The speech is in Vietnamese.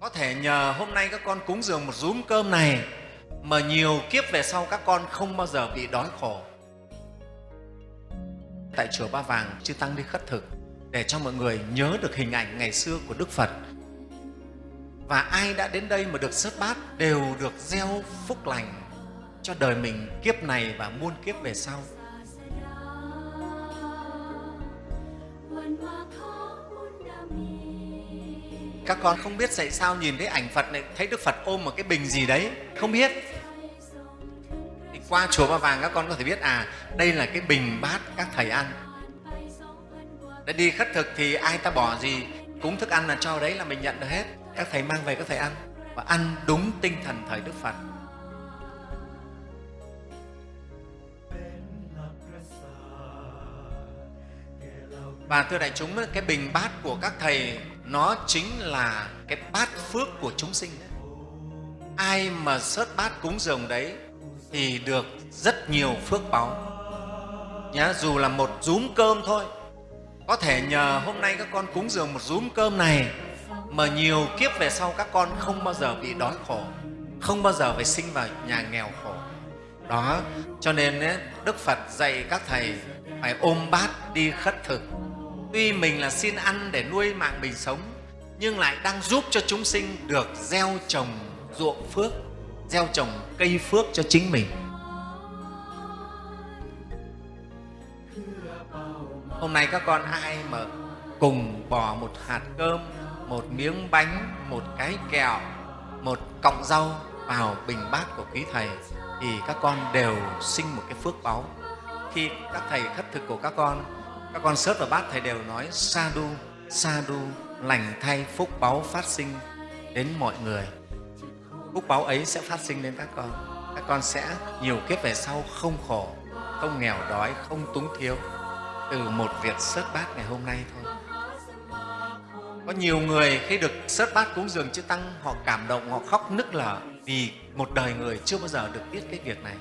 có thể nhờ hôm nay các con cúng dường một rúm cơm này mà nhiều kiếp về sau các con không bao giờ bị đói khổ. Tại chùa Ba Vàng chư tăng đi khất thực để cho mọi người nhớ được hình ảnh ngày xưa của Đức Phật. Và ai đã đến đây mà được sớt bát đều được gieo phúc lành cho đời mình kiếp này và muôn kiếp về sau các con không biết tại sao nhìn thấy ảnh Phật này thấy Đức Phật ôm một cái bình gì đấy, không biết. Thì qua chùa Ba Vàng các con có thể biết à đây là cái bình bát các thầy ăn. Để đi khất thực thì ai ta bỏ gì, cúng thức ăn là cho đấy là mình nhận được hết. Các thầy mang về các thầy ăn và ăn đúng tinh thần thời Đức Phật. Và thưa đại chúng, cái bình bát của các thầy nó chính là cái bát phước của chúng sinh. Đấy. ai mà sớt bát cúng dường đấy thì được rất nhiều phước báu nhá dù là một rúm cơm thôi. Có thể nhờ hôm nay các con cúng dường một rúm cơm này mà nhiều kiếp về sau các con không bao giờ bị đói khổ không bao giờ phải sinh vào nhà nghèo khổ. Đó cho nên ấy, đức phật dạy các thầy phải ôm bát đi khất thực tuy mình là xin ăn để nuôi mạng mình sống, nhưng lại đang giúp cho chúng sinh được gieo trồng ruộng phước, gieo trồng cây phước cho chính mình. Hôm nay các con ai mà cùng bỏ một hạt cơm, một miếng bánh, một cái kẹo, một cọng rau vào bình bát của quý thầy thì các con đều sinh một cái phước báu. Khi các thầy khất thực của các con các con sớt vào bát thầy đều nói, sa đu sa đu, lành thay phúc báu phát sinh đến mọi người. Phúc báu ấy sẽ phát sinh đến các con. Các con sẽ nhiều kiếp về sau không khổ, không nghèo đói, không túng thiếu từ một việc sớt bát ngày hôm nay thôi. Có nhiều người khi được sớt bát cúng dường chư tăng, họ cảm động, họ khóc nức lở vì một đời người chưa bao giờ được biết cái việc này.